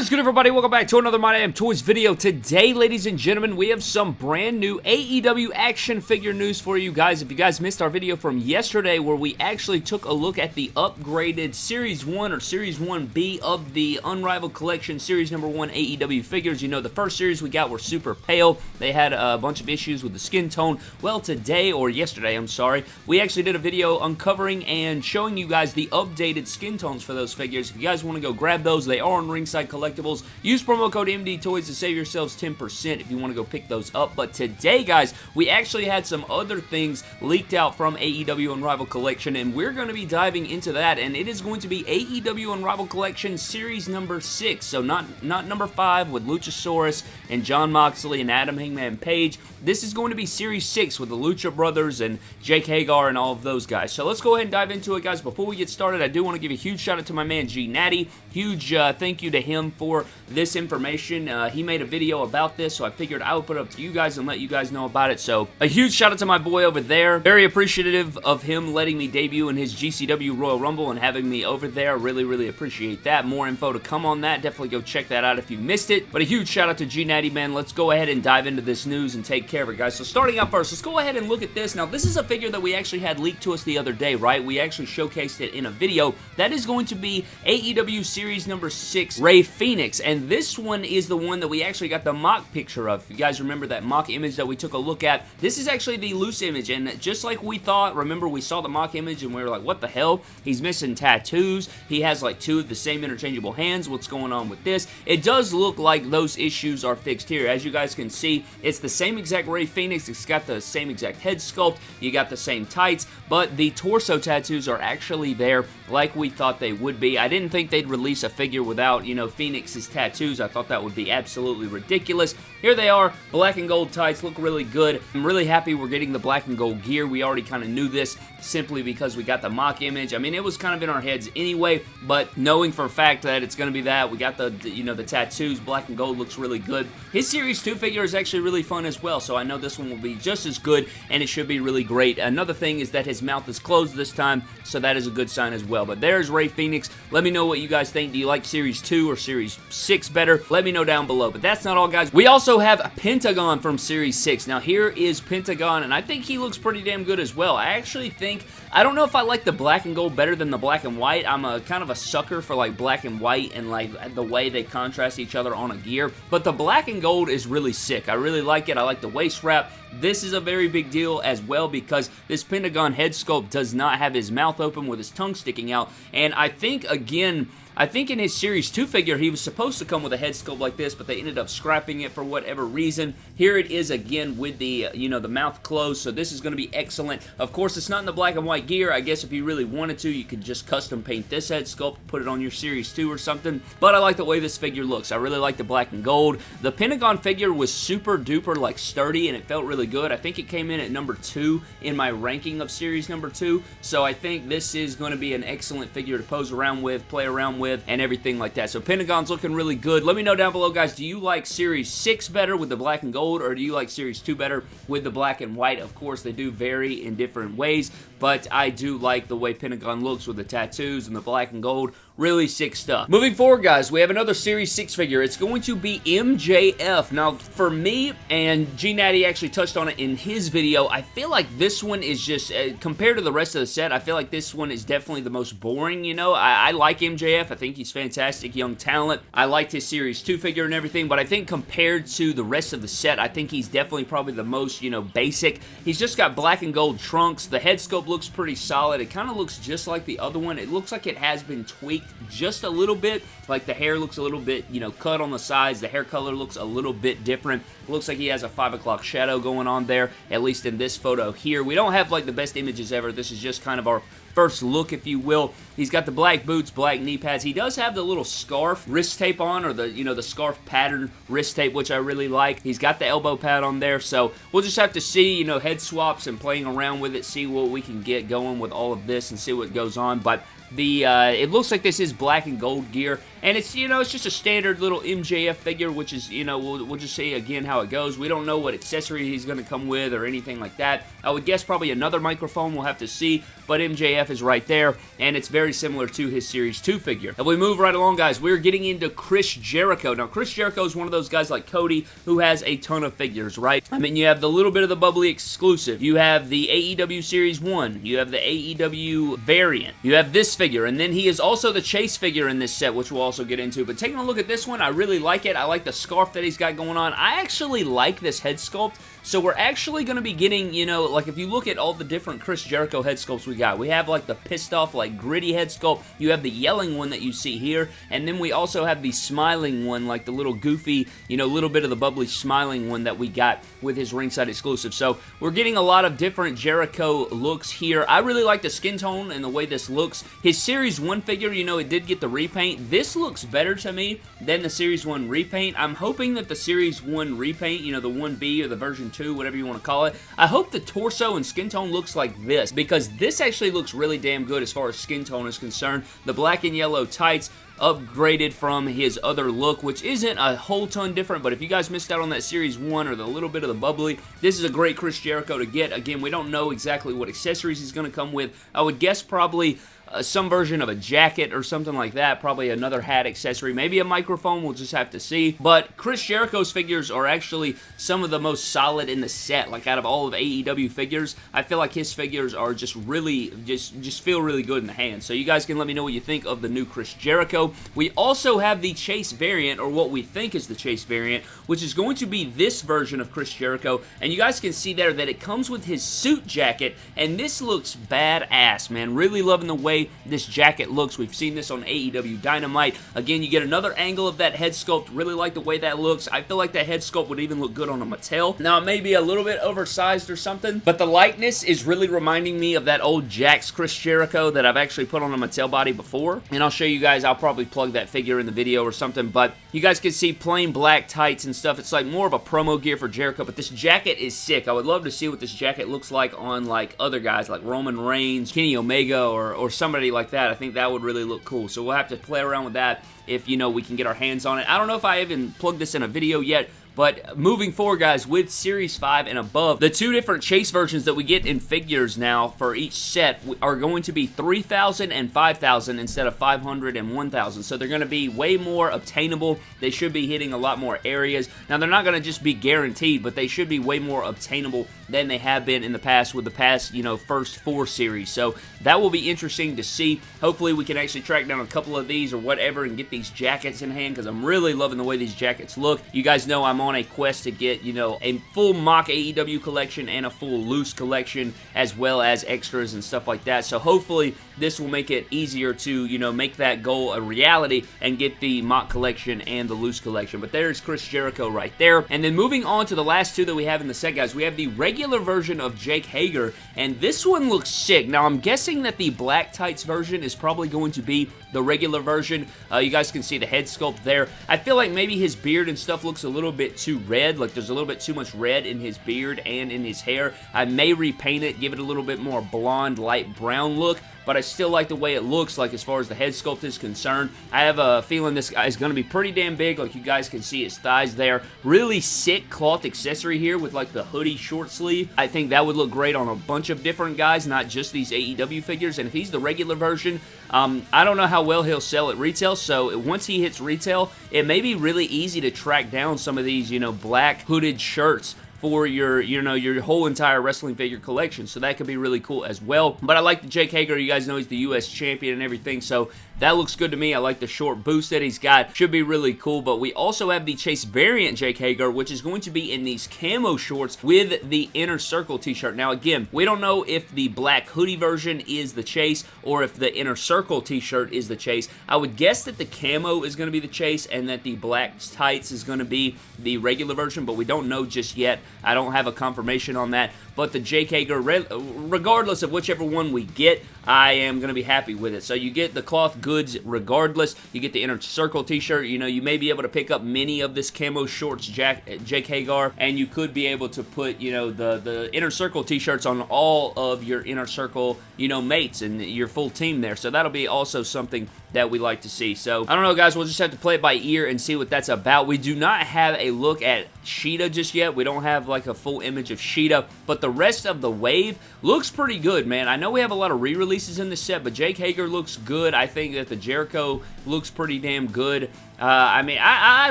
Is good everybody? Welcome back to another My Damn Toys video. Today, ladies and gentlemen, we have some brand new AEW action figure news for you guys. If you guys missed our video from yesterday where we actually took a look at the upgraded Series 1 or Series 1B of the Unrivaled Collection Series number 1 AEW figures, you know the first series we got were super pale. They had a bunch of issues with the skin tone. Well, today, or yesterday, I'm sorry, we actually did a video uncovering and showing you guys the updated skin tones for those figures. If you guys want to go grab those, they are on Ringside Collectibles. Use promo code MD Toys to save yourselves 10% if you want to go pick those up. But today, guys, we actually had some other things leaked out from AEW Unrivaled Collection, and we're going to be diving into that, and it is going to be AEW Unrivaled Collection Series number 6. So not, not number 5 with Luchasaurus and Jon Moxley and Adam Hangman Page. This is going to be Series 6 with the Lucha Brothers and Jake Hager and all of those guys. So let's go ahead and dive into it, guys. Before we get started, I do want to give a huge shout out to my man G Natty. Huge uh, thank you to him for this information. Uh, he made a video about this, so I figured I would put it up to you guys and let you guys know about it. So a huge shout out to my boy over there. Very appreciative of him letting me debut in his GCW Royal Rumble and having me over there. Really, really appreciate that. More info to come on that. Definitely go check that out if you missed it. But a huge shout out to G Natty, man. Let's go ahead and dive into this news and take care of it, guys. So starting out first, let's go ahead and look at this. Now, this is a figure that we actually had leaked to us the other day, right? We actually showcased it in a video. That is going to be AEW Series number 6, Rey Fenix. And this one is the one that we actually got the mock picture of. You guys remember that mock image that we took a look at, this is actually the loose image. And just like we thought, remember we saw the mock image and we were like, what the hell? He's missing tattoos. He has like two of the same interchangeable hands. What's going on with this? It does look like those issues are fixed here. As you guys can see, it's the same exact Rey Fenix. It's got the same exact head sculpt. You got the same tights, but the torso tattoos are actually there like we thought they would be. I didn't think they'd release a figure without, you know, Fenix's tattoos. I thought that would be absolutely ridiculous. Here they are, black and gold tights, look really good. I'm really happy we're getting the black and gold gear. We already kind of knew this simply because we got the mock image. I mean, it was kind of in our heads anyway, but knowing for a fact that it's going to be that, we got the, you know, the tattoos, black and gold looks really good. His Series 2 figure is actually really fun as well, so I know this one will be just as good, and it should be really great. Another thing is that his mouth is closed this time, so that is a good sign as well. But there's Rey Fenix. Let me know what you guys think. Do you like Series 2 or Series 6 better? Let me know down below. But that's not all, guys. We also have Pentagon from Series 6. Now, here is Pentagon, and I think he looks pretty damn good as well. I actually think, I don't know if I like the black and gold better than the black and white. I'm a kind of a sucker for like black and white and like the way they contrast each other on a gear. But the black and gold is really sick. I really like it. I like the waist wrap. This is a very big deal as well because this Pentagon head sculpt does not have his mouth open with his tongue sticking out. And I think, again, I think in his Series 2 figure, he was supposed to come with a head sculpt like this, but they ended up scrapping it for whatever reason. Here it is again with the, uh, you know, the mouth closed, so this is going to be excellent. Of course, it's not in the black and white gear. I guess if you really wanted to, you could just custom paint this head sculpt, put it on your Series 2 or something, but I like the way this figure looks. I really like the black and gold. The Pentagon figure was super duper, like, sturdy, and it felt really good. I think it came in at number 2 in my ranking of Series number 2, so I think this is going to be an excellent figure to pose around with, play around with, and everything like that. So Pentagon's looking really good. Let me know down below, guys, do you like Series 6 better with the black and gold, or do you like Series 2 better with the black and white? Of course, they do vary in different ways, but I do like the way Pentagon looks with the tattoos and the black and gold. Really sick stuff. Moving forward, guys, we have another Series 6 figure. It's going to be MJF. Now, for me, and G Natty actually touched on it in his video, I feel like this one is just, uh, compared to the rest of the set, I feel like this one is definitely the most boring, you know? I, I like MJF. I think he's fantastic young talent. I liked his Series 2 figure and everything, but I think compared to the rest of the set, I think he's definitely probably the most, you know, basic. He's just got black and gold trunks. The head sculpt looks pretty solid. It kind of looks just like the other one. It looks like it has been tweaked just a little bit. Like the hair looks a little bit, you know, cut on the sides. The hair color looks a little bit different. looks like he has a 5 o'clock shadow going on there, at least in this photo here. We don't have like the best images ever. This is just kind of our first look, if you will. He's got the black boots, black knee pads. He does have the little scarf wrist tape on, or the, you know, the scarf pattern wrist tape, which I really like. He's got the elbow pad on there, so we'll just have to see, you know, head swaps and playing around with it, see what we can get going with all of this and see what goes on, but the uh, it looks like this is black and gold gear. And it's, you know, it's just a standard little MJF figure, which is, you know, we'll, we'll just see again how it goes. We don't know what accessory he's going to come with or anything like that. I would guess probably another microphone. We'll have to see. But MJF is right there, and it's very similar to his Series 2 figure. If we move right along, guys, we're getting into Chris Jericho. Now, Chris Jericho is one of those guys like Cody who has a ton of figures, right? I mean, you have the little bit of the bubbly exclusive. You have the AEW Series 1. You have the AEW variant. You have this figure, and then he is also the Chase figure in this set, which we'll also get into. But taking a look at this one, I really like it. I like the scarf that he's got going on. I actually like this head sculpt. So we're actually going to be getting, you know, like if you look at all the different Chris Jericho head sculpts we got, we have like the pissed off, like gritty head sculpt. You have the yelling one that you see here, and then we also have the smiling one, like the little goofy, you know, little bit of the bubbly smiling one that we got with his ringside exclusive. So we're getting a lot of different Jericho looks here. I really like the skin tone and the way this looks. His Series 1 figure, you know, it did get the repaint. This looks better to me than the Series 1 repaint. I'm hoping that the Series 1 repaint, you know, the 1B or the version 2, whatever you want to call it, I hope the torso and skin tone looks like this because this actually looks really damn good as far as skin tone is concerned. The black and yellow tights, upgraded from his other look, which isn't a whole ton different, but if you guys missed out on that Series 1 or the little bit of the bubbly, this is a great Chris Jericho to get. Again, we don't know exactly what accessories he's going to come with. I would guess probably uh, some version of a jacket or something like that. Probably another hat accessory. Maybe a microphone. We'll just have to see. But Chris Jericho's figures are actually some of the most solid in the set. Like out of all of AEW figures, I feel like his figures are just really, just, just feel really good in the hand. So you guys can let me know what you think of the new Chris Jericho. We also have the Chase variant, or what we think is the Chase variant, which is going to be this version of Chris Jericho. And you guys can see there that it comes with his suit jacket, and this looks badass, man. Really loving the way this jacket looks. We've seen this on AEW Dynamite. Again, you get another angle of that head sculpt. Really like the way that looks. I feel like that head sculpt would even look good on a Mattel. Now, it may be a little bit oversized or something, but the likeness is really reminding me of that old Jakks Chris Jericho that I've actually put on a Mattel body before. And I'll show you guys, I'll probably plug that figure in the video or something, but you guys can see plain black tights and stuff. It's like more of a promo gear for Jericho, but this jacket is sick. I would love to see what this jacket looks like on like other guys like Roman Reigns, Kenny Omega, or, or somebody like that. I think that would really look cool. So we'll have to play around with that if, you know, we can get our hands on it. I don't know if I even plugged this in a video yet, but moving forward, guys, with Series 5 and above, the two different Chase versions that we get in figures now for each set are going to be 3,000 and 5,000 instead of 500 and 1,000. So they're going to be way more obtainable. They should be hitting a lot more areas. Now, they're not going to just be guaranteed, but they should be way more obtainable than they have been in the past with the past, you know, first four series. So that will be interesting to see. Hopefully, we can actually track down a couple of these or whatever and get these jackets in hand because I'm really loving the way these jackets look. You guys know I'm on a quest to get, you know, a full mock AEW collection and a full loose collection as well as extras and stuff like that. So hopefully this will make it easier to, you know, make that goal a reality and get the mock collection and the loose collection. But there's Chris Jericho right there. And then moving on to the last two that we have in the set, guys, we have the regular version of Jake Hager, and this one looks sick. Now, I'm guessing that the black tights version is probably going to be the regular version. Uh, you guys can see the head sculpt there. I feel like maybe his beard and stuff looks a little bit too red. Like there's a little bit too much red in his beard and in his hair. I may repaint it, give it a little bit more blonde, light brown look, but I still like the way it looks like as far as the head sculpt is concerned. I have a feeling this guy is going to be pretty damn big. Like you guys can see his thighs there. Really sick cloth accessory here with like the hoodie short sleeve. I think that would look great on a bunch of different guys, not just these AEW figures. And if he's the regular version, um, I don't know how well he'll sell at retail, so once he hits retail, it may be really easy to track down some of these, you know, black hooded shirts for your, you know, your whole entire wrestling figure collection. So that could be really cool as well. But I like the Jake Hager. You guys know he's the U.S. champion and everything. So that looks good to me. I like the short boost that he's got. Should be really cool. But we also have the Chase variant Jake Hager, which is going to be in these camo shorts with the Inner Circle t-shirt. Now, again, we don't know if the black hoodie version is the Chase or if the Inner Circle t-shirt is the Chase. I would guess that the camo is going to be the Chase and that the black tights is going to be the regular version, but we don't know just yet. I don't have a confirmation on that. But the Jake Hager, regardless of whichever one we get, I am going to be happy with it. So you get the cloth goods regardless. You get the Inner Circle t-shirt. You know, you may be able to pick up many of this camo shorts Jack, Jake Hager, and you could be able to put, you know, the, the Inner Circle t-shirts on all of your Inner Circle, you know, mates and your full team there. So that'll be also something that we like to see. So, I don't know, guys. We'll just have to play it by ear and see what that's about. We do not have a look at Shida just yet. We don't have like a full image of Shida, but the rest of the wave looks pretty good, man. I know we have a lot of re-releases in the set, but Jake Hager looks good. I think that the Jericho looks pretty damn good. Uh, I mean, I, I,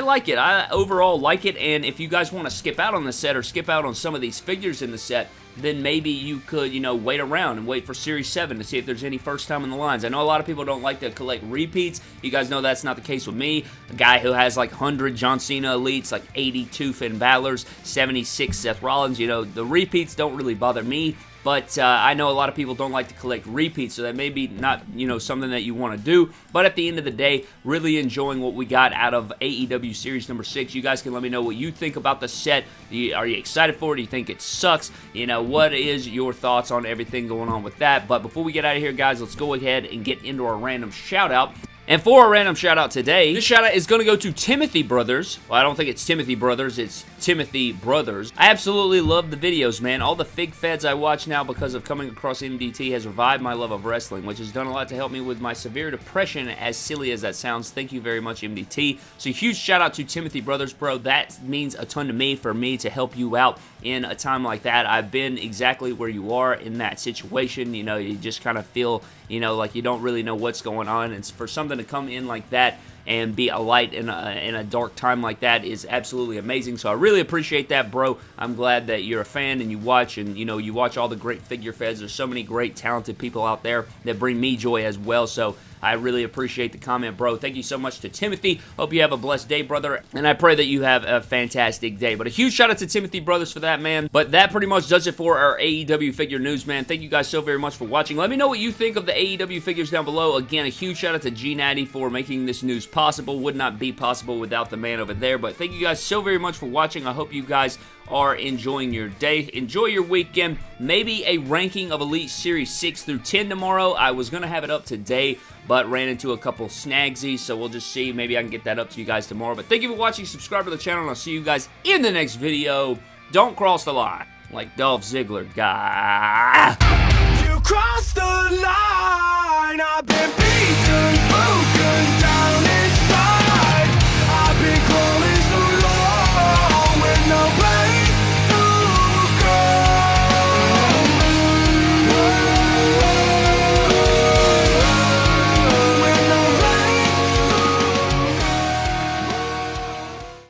like it. I overall like it, and if you guys want to skip out on the set or skip out on some of these figures in the set, then maybe you could, you know, wait around and wait for Series 7 to see if there's any first time in the lines. I know a lot of people don't like to collect repeats. You guys know that's not the case with me. A guy who has like 100 John Cena elites, like 82 Finn Balor's, 76 Seth Rollins, you know, the repeats don't really bother me. But uh, I know a lot of people don't like to collect repeats, so that may be not, you know, something that you want to do. But at the end of the day, really enjoying what we got out of AEW Series number 6. You guys can let me know what you think about the set. Are you excited for it? Do you think it sucks? You know, what is your thoughts on everything going on with that? But before we get out of here, guys, let's go ahead and get into our random shout-out. And for a random shout out today, this shout out is going to go to Timothy Brothers. Well, I don't think it's Timothy Brothers, it's Timothy Brothers. I absolutely love the videos, man. All the fig feds I watch now because of coming across MDT has revived my love of wrestling, which has done a lot to help me with my severe depression, as silly as that sounds. Thank you very much, MDT. So huge shout out to Timothy Brothers, bro. That means a ton to me for me to help you out in a time like that. I've been exactly where you are in that situation. You know, you just kind of feel, you know, like you don't really know what's going on. And for something to come in like that and be a light in a, in a dark time like that is absolutely amazing. So I really appreciate that, bro. I'm glad that you're a fan and you watch and, you know, you watch all the great figure feds. There's so many great, talented people out there that bring me joy as well. So I really appreciate the comment, bro. Thank you so much to Timothy. Hope you have a blessed day, brother. And I pray that you have a fantastic day. But a huge shout out to Timothy Brothers for that, man. But that pretty much does it for our AEW figure news, man. Thank you guys so very much for watching. Let me know what you think of the AEW figures down below. Again, a huge shout out to G Natty for making this news possible. Would not be possible without the man over there. But thank you guys so very much for watching. I hope you guys are enjoying your day. Enjoy your weekend. Maybe a ranking of Elite Series 6 through 10 tomorrow. I was going to have it up today, but ran into a couple snagsies, so we'll just see. Maybe I can get that up to you guys tomorrow. But thank you for watching. Subscribe to the channel, and I'll see you guys in the next video. Don't cross the line like Dolph Ziggler. Guy.